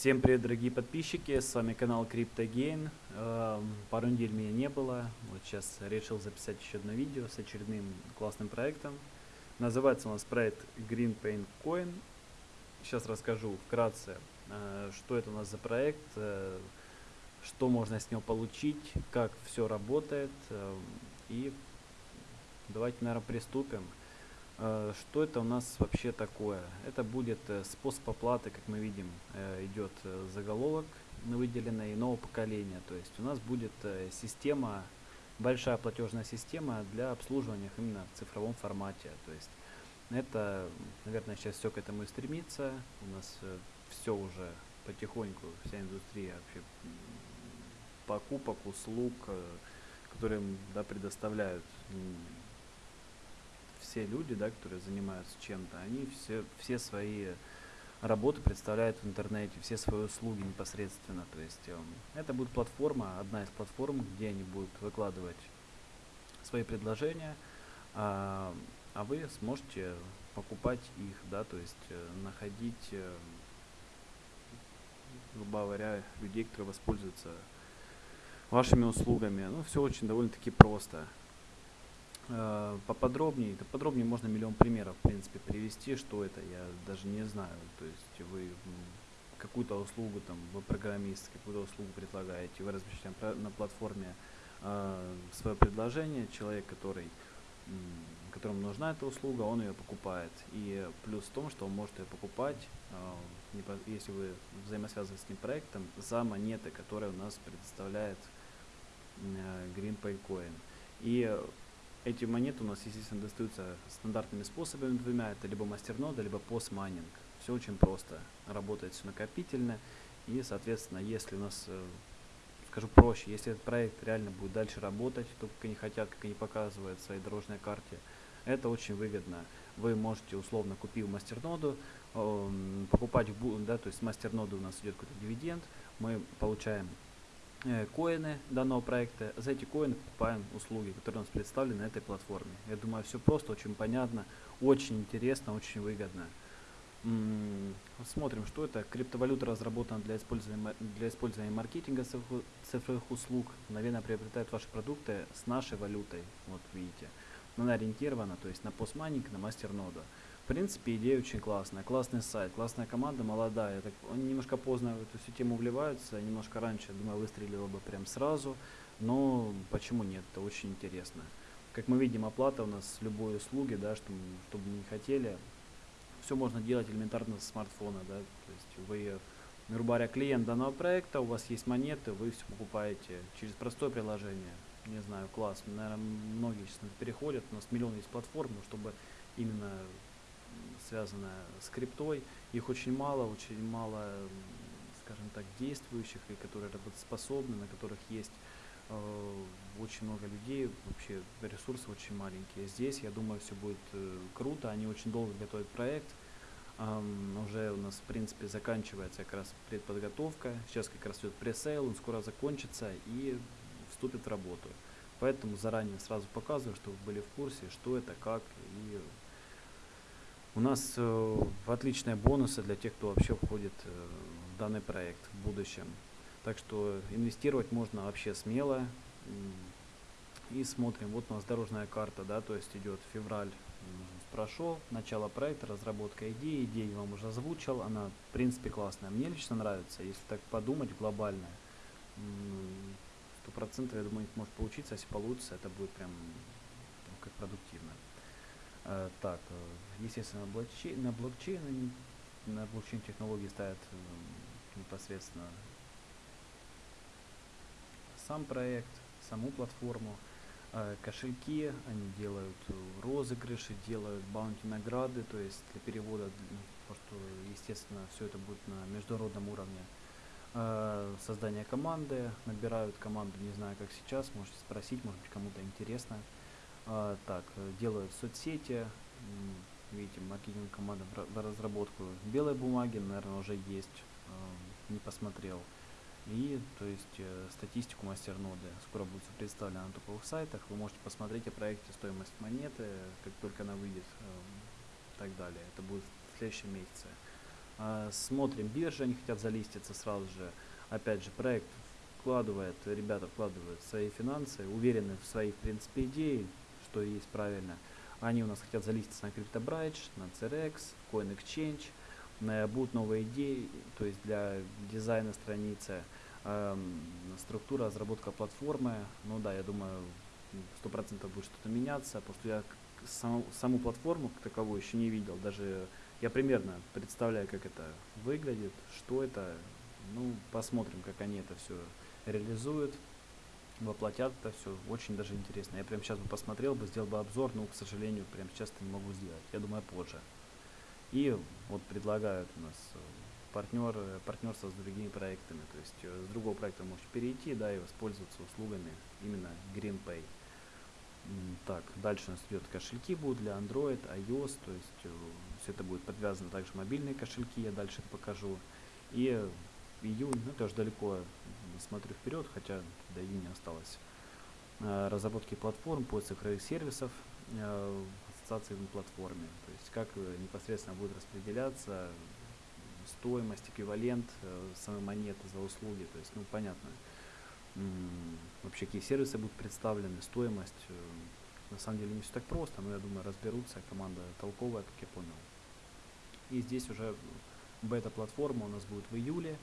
Всем привет, дорогие подписчики, с вами канал CryptoGain. Эм, Пару недель меня не было, вот сейчас решил записать еще одно видео с очередным классным проектом. Называется у нас проект Green Paint Coin. Сейчас расскажу вкратце, э, что это у нас за проект, э, что можно с него получить, как все работает. э, И давайте, наверное, приступим. Э, Что это у нас вообще такое? Это будет э, способ оплаты, как мы видим, э, идет заголовок на выделенное нового поколения. То есть у нас будет система, большая платежная система для обслуживания именно в цифровом формате. То есть это, наверное, сейчас все к этому и стремится. У нас все уже потихоньку, вся индустрия вообще покупок, услуг, которые да, предоставляют все люди, да, которые занимаются чем-то, они все, все свои работы представляют в интернете, все свои услуги непосредственно. То есть эм, это будет платформа, одна из платформ, где они будут выкладывать свои предложения, а, а вы сможете покупать их, да, то есть э, находить, э, грубо говоря, людей, которые воспользуются вашими услугами. Ну, все очень довольно-таки просто. Э, Поподробнее, да подробнее можно миллион примеров, в принципе, привести, что это, я даже не знаю. То есть вы какую-то услугу, там, вы программист, какую-то услугу предлагаете, вы размещаете на пла- на платформе свое предложение, человек, который, которому нужна эта услуга, он ее покупает. И плюс в том, что он может ее покупать, э, если вы взаимосвязаны с этим проектом, за монеты, которые у нас предоставляет э, Green Pay Coin. И э, эти монеты у нас, естественно, достаются стандартными способами двумя. Это либо мастернода, либо постмайнинг. Все очень просто. Работает все накопительно. И, соответственно, если у нас, э, скажу проще, если этот проект реально будет дальше работать, то, как они хотят, как они показывают в своей дорожной карте, это очень выгодно. Вы можете, условно, купив мастерноду, эм, покупать, да, то есть с мастерноды у нас идет какой-то дивиденд, мы получаем коины данного проекта. За эти коины покупаем услуги, которые у нас представлены на этой платформе. Я думаю, все просто, очень понятно, очень интересно, очень выгодно. Смотрим, что это. Криптовалюта разработана для использования, для использования маркетинга цифровых услуг. Мгновенно приобретает ваши продукты с нашей валютой. Вот видите. Она ориентирована, то есть на постмайнинг, на мастерноду. В принципе, идея очень классная. Классный сайт, классная команда, молодая. Так, они немножко поздно в эту всю тему вливаются, немножко раньше, думаю, выстрелило бы прям сразу. Но почему нет? Это очень интересно. Как мы видим, оплата у нас с любой услуги, да, что, что бы мы не хотели, все можно делать элементарно со смартфона, да, то есть вы, грубо клиент данного проекта, у вас есть монеты, вы все покупаете через простое приложение, не знаю, класс, наверное, многие сейчас переходят, у нас миллион есть платформ, но чтобы именно м, связано с криптой, их очень мало, очень мало, скажем так, действующих, и которые работоспособны, на которых есть э, очень много людей, вообще ресурсы очень маленькие. Здесь, я думаю, все будет э, круто, они очень долго готовят проект, уже у нас, в принципе, заканчивается как раз предподготовка, сейчас как раз идет пресейл, он скоро закончится и вступит в работу. Поэтому заранее сразу показываю, чтобы вы были в курсе, что это, как. И у нас э, отличные бонусы для тех, кто вообще входит э, в данный проект в будущем. Так что инвестировать можно вообще смело. И смотрим, вот у нас дорожная карта, да, то есть идет февраль прошел, начало проекта, разработка идеи, идею вам уже озвучил, она в принципе классная. Мне лично нравится, если так подумать глобально, м, сто процентов, я думаю, может получиться, если получится, это будет прям как продуктивно. Э, так, э, естественно, блокчейн, на блокчейн, на блокчейн технологии ставят э, непосредственно сам проект, саму платформу, э, кошельки, они делают э, розыгрыши, делают баунти награды, то есть для перевода, д- ну, потому что, естественно, все это будет на международном уровне. Э, Создание команды, набирают команду, не знаю, как сейчас, можете спросить, может быть, кому-то интересно. А, так, э, делают соцсети, видите, маркетинг команда в ра- в разработку белой бумаги, наверное, уже есть, э, не посмотрел. И, то есть, э, статистику мастерноды скоро будет всё представлено на топовых сайтах. Вы можете посмотреть о проекте, стоимость монеты, как только она выйдет, э, и так далее. Это будет в следующем месяце. А, смотрим, биржи, они хотят залиститься сразу же. Опять же, проект вкладывает, ребята вкладывают свои финансы, уверены в своей, в принципе, идеи, что есть правильно. Они у нас хотят залиститься на CryptoBridge, на CRX, Coin Exchange, будут новые идеи, то есть для дизайна страницы, эм, структура, разработка платформы. Ну да, я думаю, сто процентов будет что-то меняться, потому что я саму, саму платформу как таковую еще не видел. Даже я примерно представляю, как это выглядит, что это. Ну, посмотрим, как они это все реализуют, воплотят это все. Очень даже интересно. Я прямо сейчас бы посмотрел бы, сделал бы обзор, но, к сожалению, прямо сейчас это не могу сделать. Я думаю, позже. И вот предлагают у нас э, партнер, партнерство с другими проектами. То есть э, с другого проекта можете перейти да, и воспользоваться услугами именно GreenPay. Так, дальше у нас идет кошельки будут для Android, iOS, то есть э, все это будет подвязано также мобильные кошельки, я дальше это покажу. И июнь, ну тоже далеко смотрю вперед, хотя до июня осталось. разработки платформ по цифровых сервисов, ассоциации на платформе. То есть как э, непосредственно будет распределяться стоимость, эквивалент э, самой монеты за услуги. То есть, ну, понятно, вообще какие сервисы будут представлены, стоимость. Э, на самом деле не все так просто, но я думаю разберутся, команда толковая, как я понял. И здесь уже бета-платформа у нас будет в июле.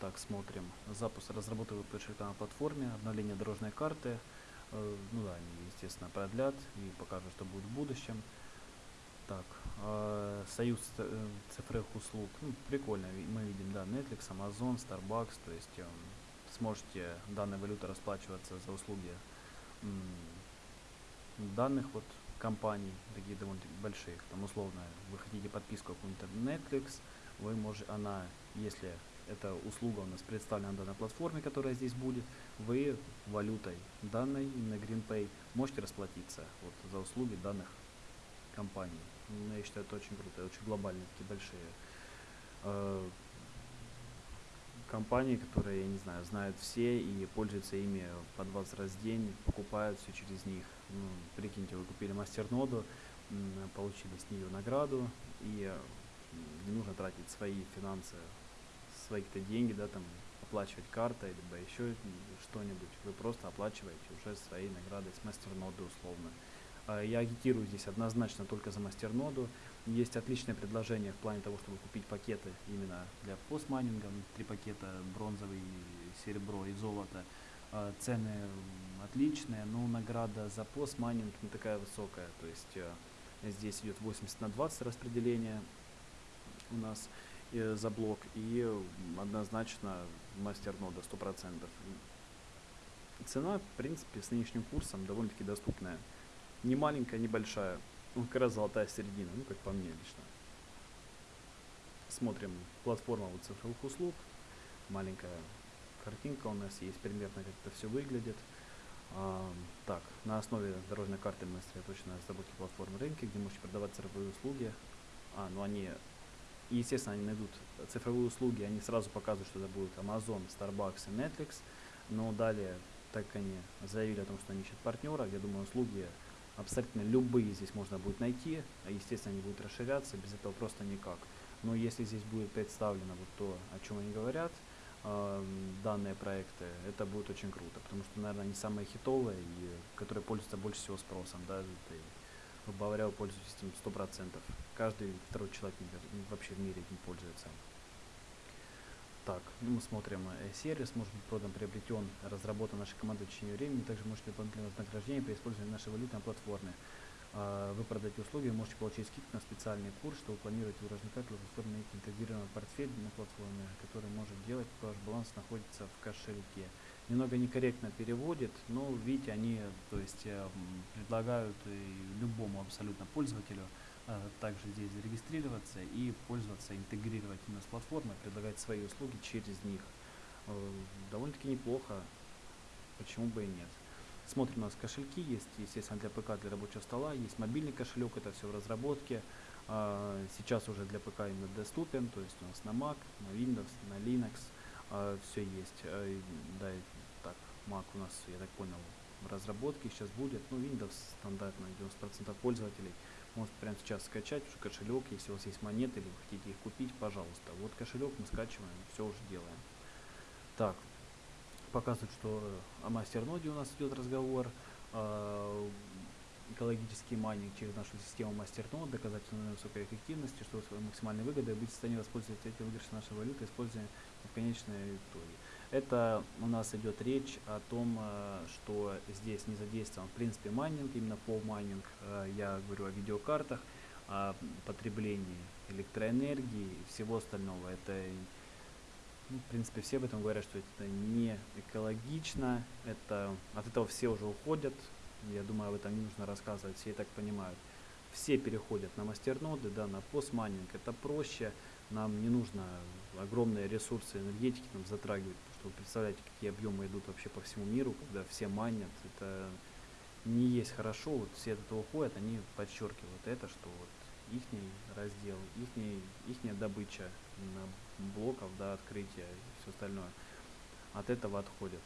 Так, смотрим. Запуск разработки кошелька на платформе, обновление дорожной карты, Э, ну да, они, естественно, продлят и покажут, что будет в будущем. Так, э, союз э, цифровых услуг, ну, прикольно, мы видим, да, Netflix, Amazon, Starbucks, то есть э, сможете данной валютой расплачиваться за услуги данных вот компаний, такие довольно больших, там условно, вы хотите подписку какую-нибудь Netflix, вы можете, она, если эта услуга у нас представлена на данной платформе, которая здесь будет, вы валютой данной, именно GreenPay, можете расплатиться вот, за услуги данных компаний. Ну, я считаю, это очень круто, очень глобальные, такие большие э, компании, которые, я не знаю, знают все и пользуются ими по 20 раз в день, покупают все через них. Ну, прикиньте, вы купили мастерноду, получили с нее награду, и не нужно тратить свои финансы свои-то деньги, да, там, оплачивать картой, либо еще что-нибудь, вы просто оплачиваете уже свои награды с мастерноды условно. А, я агитирую здесь однозначно только за мастерноду. Есть отличное предложение в плане того, чтобы купить пакеты именно для постмайнинга. Три пакета бронзовый, серебро и золото. А, цены отличные, но награда за постмайнинг не такая высокая. То есть э, здесь идет 80 на 20 распределение у нас за блок и однозначно мастер нода 100%. Цена, в принципе, с нынешним курсом довольно-таки доступная. Не маленькая, не большая. Как раз золотая середина, ну, как по мне лично. Смотрим платформа вот цифровых услуг. Маленькая картинка у нас есть, примерно как это все выглядит. А, так, на основе дорожной карты мы сосредоточены на разработке платформы рынка, где можете продавать цифровые услуги. А, ну они и, естественно, они найдут цифровые услуги, они сразу показывают, что это будет Amazon, Starbucks и Netflix. Но далее, так как они заявили о том, что они ищут партнера, я думаю, услуги абсолютно любые здесь можно будет найти. А, естественно, они будут расширяться, без этого просто никак. Но если здесь будет представлено вот то, о чем они говорят, э, данные проекты, это будет очень круто, потому что, наверное, они самые хитовые и которые пользуются больше всего спросом, да, грубо говоря, пользуетесь этим 100%. Каждый второй человек вообще в мире этим пользуется. Так, ну мы смотрим, э, сервис может быть продан, приобретен, разработан нашей командой в течение времени. Также можете дополнительное вознаграждение при использовании нашей валюты на платформе. А, вы продаете услуги, можете получить скидку на специальный курс, что вы планируете для платформы интегрированный портфель на платформе, который может делать, ваш баланс находится в кошельке немного некорректно переводит, но видите, они то есть э, предлагают любому абсолютно пользователю также здесь зарегистрироваться и пользоваться, интегрировать именно с платформой, предлагать свои услуги через них. Э, довольно-таки неплохо, почему бы и нет. Смотрим, у нас кошельки есть, естественно, для ПК, для рабочего стола, есть мобильный кошелек, это все в разработке. Сейчас уже для ПК именно доступен, то есть у нас на Mac, на Windows, на Linux, все есть. Да, Mac у нас, я так понял, в разработке сейчас будет. Ну, Windows стандартно 90% пользователей. Можете прямо сейчас скачать уже кошелек, если у вас есть монеты или вы хотите их купить, пожалуйста. Вот кошелек мы скачиваем, все уже делаем. Так, показывает, что о мастерноде у нас идет разговор. Э, экологический майнинг через нашу систему мастернод, доказательно высокой эффективности, что максимальной выгодой быть в состоянии воспользоваться этим выигрышем нашей валюты, используя конечной итоге. Это у нас идет речь о том, э, что здесь не задействован в принципе майнинг, именно PoW майнинг. Э, я говорю о видеокартах, о потреблении электроэнергии и всего остального. Это, ну, в принципе, все об этом говорят, что это не экологично, это, от этого все уже уходят. Я думаю, об этом не нужно рассказывать, все и так понимают. Все переходят на мастерноды, да, на PoS майнинг. Это проще, нам не нужно огромные ресурсы энергетики там затрагивать вы представляете, какие объемы идут вообще по всему миру, когда все майнят, это не есть хорошо, вот все от этого уходят, они подчеркивают это, что вот их раздел, ихний, ихняя добыча блоков, да, открытия и все остальное от этого отходят.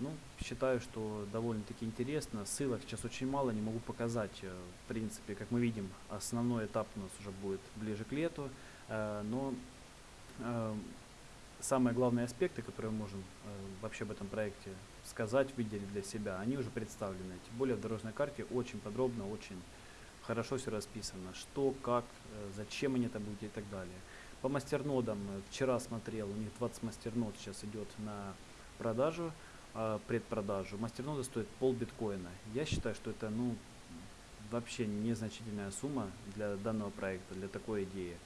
Ну, считаю, что довольно-таки интересно. Ссылок сейчас очень мало, не могу показать. Э, в принципе, как мы видим, основной этап у нас уже будет ближе к лету. Э, но э, самые главные аспекты, которые мы можем э, вообще об этом проекте сказать, выделить для себя, они уже представлены. Тем более в дорожной карте очень подробно, очень хорошо все расписано, что, как, э, зачем они это будут и так далее. По мастернодам э, вчера смотрел, у них 20 мастернод сейчас идет на продажу, э, предпродажу. Мастерноды стоят пол биткоина. Я считаю, что это ну, вообще незначительная сумма для данного проекта, для такой идеи.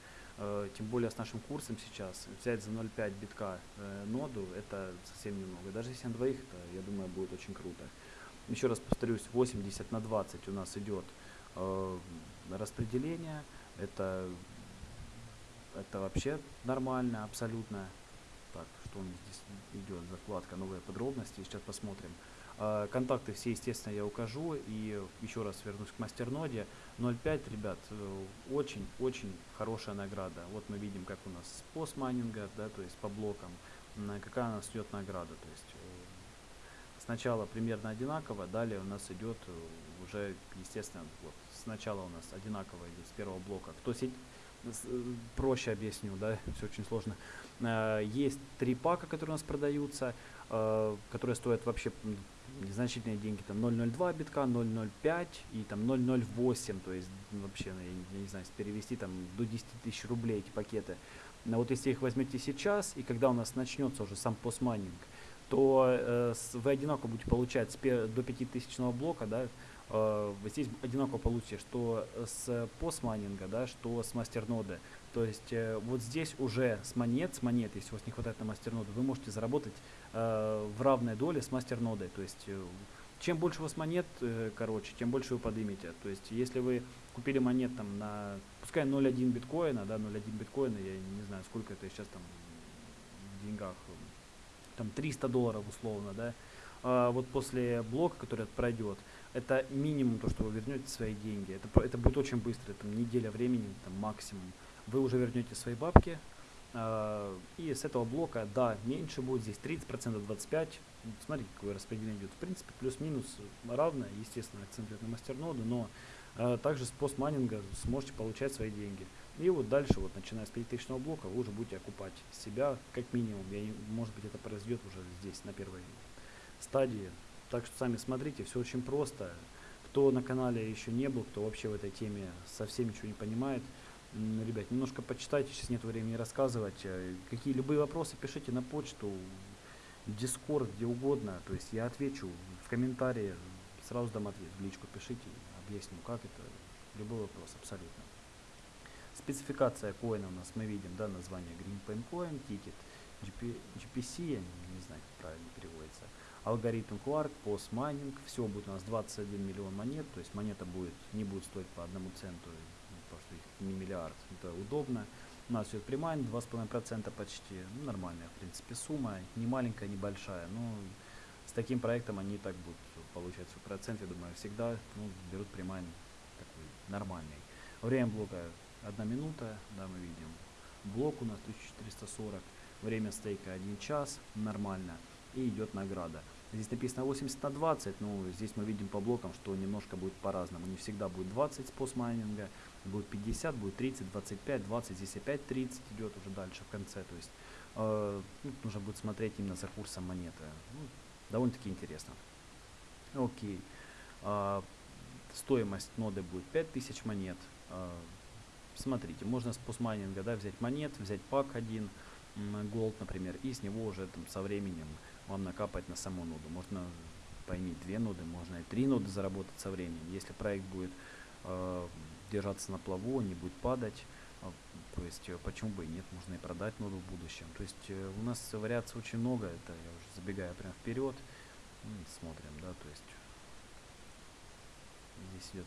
Э, тем более с нашим курсом сейчас, взять за 0,5 битка э, ноду, это совсем немного. Даже если на двоих, это, я думаю, будет очень круто. Еще раз повторюсь, 80 на 20 у нас идет э, распределение. Это, это вообще нормально, абсолютно. Так, что у нас здесь идет, закладка, новые подробности, сейчас посмотрим. А, контакты все, естественно, я укажу. И еще раз вернусь к мастерноде. 0.5, ребят, очень-очень э, хорошая награда. Вот мы видим, как у нас с постмайнинга, да, то есть по блокам, какая у нас идет награда. То есть э, сначала примерно одинаково, далее у нас идет э, уже, естественно, вот сначала у нас одинаково идет с первого блока. Кто сеть проще объясню, да, все очень сложно. Есть три пака, которые у нас продаются, которые стоят вообще незначительные деньги, там 0.02 битка, 0.05 и там 0.08, то есть ну, вообще, ну, я, не знаю, перевести там до 10 тысяч рублей эти пакеты. Но вот если их возьмете сейчас, и когда у нас начнется уже сам постмайнинг, то э, вы одинаково будете получать до 5000 блока, да, э, здесь одинаково получите, что с постмайнинга, да, что с мастерноды. То есть э, вот здесь уже с монет, с монет, если у вас не хватает на мастерноду, вы можете заработать э, в равной доле с мастернодой. То есть э, чем больше у вас монет, э, короче, тем больше вы поднимете. То есть если вы купили монет там на, пускай 0.1 биткоина, да, 0.1 биткоина, я не знаю, сколько это сейчас там в деньгах, там 300 долларов условно, да, а вот после блока, который пройдет, это минимум то, что вы вернете свои деньги. Это, это будет очень быстро, там неделя времени, там максимум. Вы уже вернете свои бабки, э, и с этого блока, да, меньше будет, здесь 30%, 25%. Смотрите, какое распределение идет. В принципе, плюс-минус равное, естественно, акцент на мастерноду, но э, также с постмайнинга сможете получать свои деньги. И вот дальше, вот начиная с 5000 блока, вы уже будете окупать себя как минимум. Я, может быть, это произойдет уже здесь, на первой стадии. Так что сами смотрите, все очень просто. Кто на канале еще не был, кто вообще в этой теме совсем ничего не понимает, ребят, немножко почитайте, сейчас нет времени рассказывать. Э, какие любые вопросы пишите на почту, в Дискорд, где угодно. То есть я отвечу в комментарии, сразу дам ответ, в личку пишите, объясню, как это. Любой вопрос, абсолютно. Спецификация коина у нас мы видим, да, название Green Pen Coin, тикер, GP, GPC, я не знаю, как правильно переводится алгоритм Quark, PoS майнинг, все будет у нас 21 миллион монет, то есть монета будет, не будет стоить по одному центу, ну, потому что их не миллиард, это удобно. У нас идет примайн 2,5% почти, ну, нормальная в принципе сумма, не маленькая, не большая, но с таким проектом они так будут получать свой процент, я думаю, всегда ну, берут примайн такой нормальный. Время блока 1 минута, да, мы видим. Блок у нас 1440, время стейка 1 час, нормально и идет награда. Здесь написано 80 на 20, но здесь мы видим по блокам, что немножко будет по-разному. Не всегда будет 20 с постмайнинга, будет 50, будет 30, 25, 20, здесь опять 30 идет уже дальше в конце. То есть э, ну, нужно будет смотреть именно за курсом монеты. Ну, довольно-таки интересно. Окей. Э, стоимость ноды будет 5000 монет. Э, смотрите, можно с постмайнинга да, взять монет, взять пак один, gold, например, и с него уже там, со временем вам накапать на саму ноду. Можно поиметь две ноды, можно и три ноды заработать со временем. Если проект будет э, держаться на плаву, не будет падать, э, то есть э, почему бы и нет, можно и продать ноду в будущем. То есть э, у нас вариаций очень много, это я уже забегаю прям вперед, ну, смотрим, да, то есть здесь идет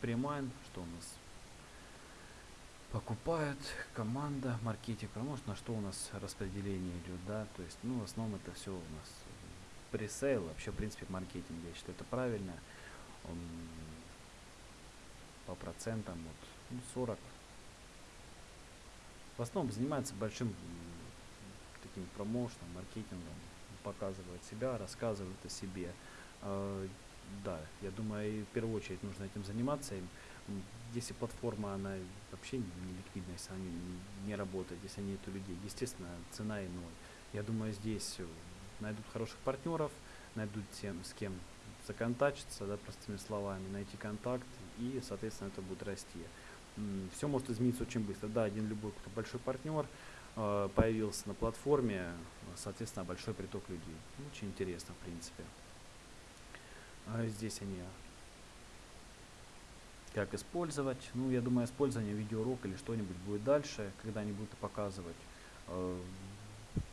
премайн, что у нас покупает команда, маркетинг, может на что у нас распределение идет, да, то есть, ну, в основном это все у нас пресейл, вообще, в принципе, маркетинг, я считаю, это правильно, он по процентам, вот, ну, 40, в основном занимается большим таким промоушеном, маркетингом, показывает себя, рассказывает о себе, э, да, я думаю, в первую очередь нужно этим заниматься, если платформа, она вообще не ликвидна, если она не, не работает, если нету людей, естественно, цена и ноль. Я думаю, здесь найдут хороших партнеров, найдут тем, с кем законтачиться, да, простыми словами, найти контакт, и, соответственно, это будет расти. Все может измениться очень быстро. Да, один любой большой партнер э, появился на платформе, соответственно, большой приток людей. Очень интересно, в принципе. А здесь они как использовать. Ну, я думаю, использование видеоурок или что-нибудь будет дальше, когда они будут показывать э,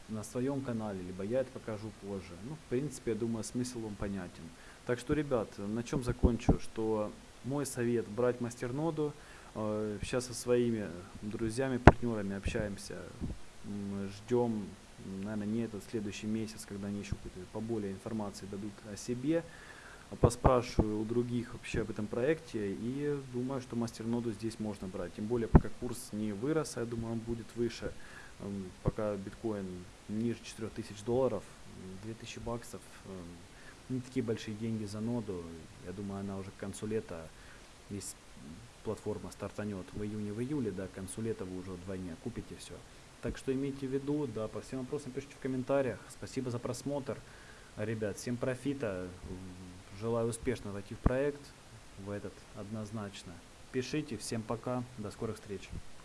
на своем канале, либо я это покажу позже. Ну, в принципе, я думаю, смысл вам понятен. Так что, ребят, на чем закончу, что мой совет брать мастерноду. Э, сейчас со своими друзьями, партнерами общаемся, ждем, наверное, не этот следующий месяц, когда они еще поболее информации дадут о себе поспрашиваю у других вообще об этом проекте и думаю, что мастерноду здесь можно брать. Тем более, пока курс не вырос, я думаю, он будет выше. Эм, пока биткоин ниже 4000 долларов, 2000 баксов, эм, не такие большие деньги за ноду. Я думаю, она уже к концу лета, если платформа стартанет в июне, в июле, да, к концу лета вы уже вдвойне купите все. Так что имейте в виду, да, по всем вопросам пишите в комментариях. Спасибо за просмотр. Ребят, всем профита. Желаю успешно войти в проект, в этот однозначно. Пишите, всем пока, до скорых встреч.